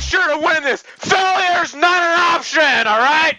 sure to win this. Failure's not an option, all right?